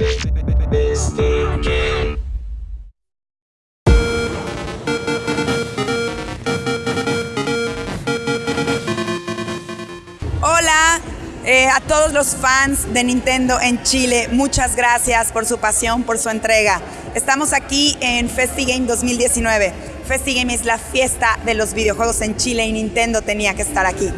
Hola eh, a todos los fans de Nintendo en Chile, muchas gracias por su pasión, por su entrega. Estamos aquí en FestiGame 2019. FestiGame es la fiesta de los videojuegos en Chile y Nintendo tenía que estar aquí.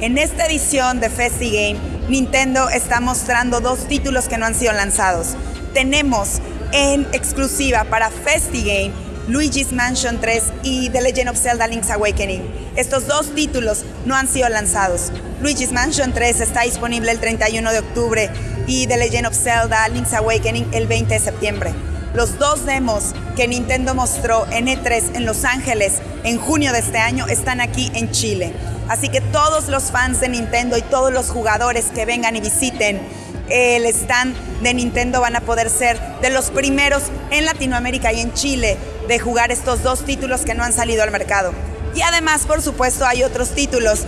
En esta edición de FestiGame, Nintendo está mostrando dos títulos que no han sido lanzados. Tenemos en exclusiva para FestiGame Luigi's Mansion 3 y The Legend of Zelda Link's Awakening. Estos dos títulos no han sido lanzados. Luigi's Mansion 3 está disponible el 31 de octubre y The Legend of Zelda Link's Awakening el 20 de septiembre. Los dos demos que Nintendo mostró en E3 en Los Ángeles en junio de este año están aquí en Chile. Así que todos los fans de Nintendo y todos los jugadores que vengan y visiten el stand de Nintendo van a poder ser de los primeros en Latinoamérica y en Chile de jugar estos dos títulos que no han salido al mercado. Y además, por supuesto, hay otros títulos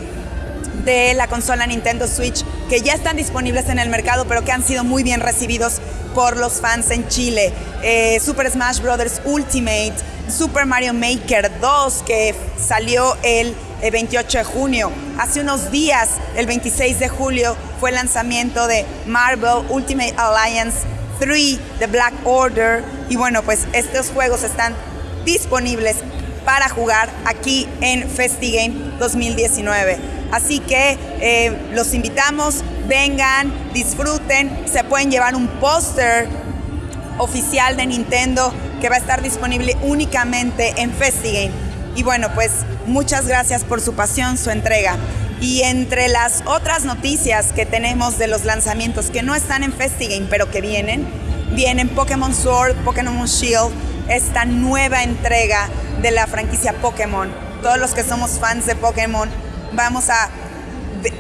de la consola Nintendo Switch que ya están disponibles en el mercado, pero que han sido muy bien recibidos por los fans en Chile. Eh, Super Smash Bros. Ultimate, Super Mario Maker 2, que salió el 28 de junio. Hace unos días, el 26 de julio, fue el lanzamiento de Marvel Ultimate Alliance 3, The Black Order. Y bueno, pues estos juegos están disponibles para jugar aquí en FestiGame 2019. Así que eh, los invitamos, vengan, disfruten, se pueden llevar un póster oficial de Nintendo que va a estar disponible únicamente en FestiGame. Y bueno, pues muchas gracias por su pasión, su entrega. Y entre las otras noticias que tenemos de los lanzamientos que no están en FestiGame, pero que vienen, vienen Pokémon Sword, Pokémon Shield, esta nueva entrega de la franquicia Pokémon. Todos los que somos fans de Pokémon vamos a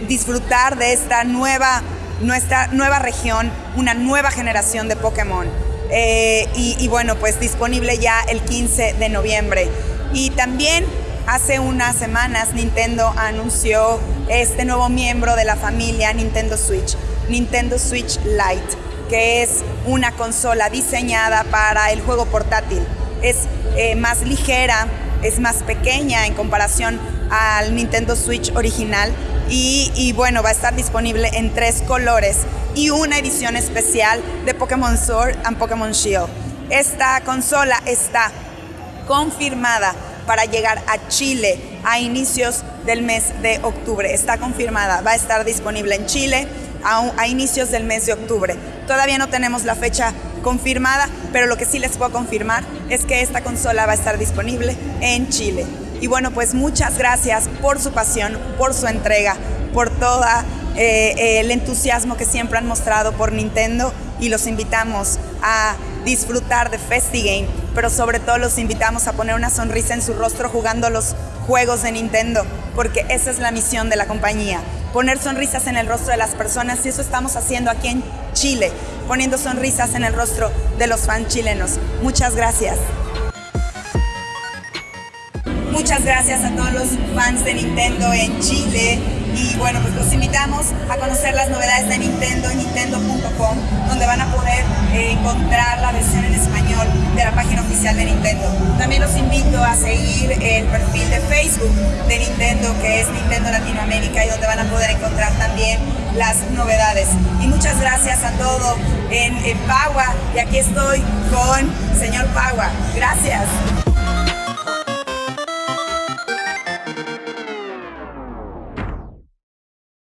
disfrutar de esta nueva, nuestra nueva región, una nueva generación de Pokémon. Eh, y, bueno, pues disponible ya el 15 de noviembre. Y también hace unas semanas Nintendo anunció este nuevo miembro de la familia Nintendo Switch, Nintendo Switch Lite, que es una consola diseñada para el juego portátil. Es eh, más ligera, es más pequeña en comparación al Nintendo Switch original y, bueno, va a estar disponible en tres colores y una edición especial de Pokémon Sword and Pokémon Shield. Esta consola está confirmada para llegar a Chile a inicios del mes de octubre. Está confirmada, va a estar disponible en Chile a, a, inicios del mes de octubre. Todavía no tenemos la fecha confirmada, pero lo que sí les puedo confirmar es que esta consola va a estar disponible en Chile. Y bueno, pues muchas gracias por su pasión, por su entrega, por todo eh, el entusiasmo que siempre han mostrado por Nintendo y los invitamos a disfrutar de FestiGame, pero sobre todo los invitamos a poner una sonrisa en su rostro jugando los juegos de Nintendo, porque esa es la misión de la compañía, poner sonrisas en el rostro de las personas y eso estamos haciendo aquí en Chile, poniendo sonrisas en el rostro de los fans chilenos. Muchas gracias. Muchas gracias a todos los fans de Nintendo en Chile y bueno, pues los invitamos a conocer las novedades de Nintendo en nintendo.com donde van a poder eh, encontrar la versión en español de la página oficial de Nintendo. También los invito a seguir el perfil de Facebook de Nintendo que es Nintendo Latinoamérica y donde van a poder encontrar también las novedades. Y muchas gracias a todos en, en Pagua y aquí estoy con señor Pagua. Gracias.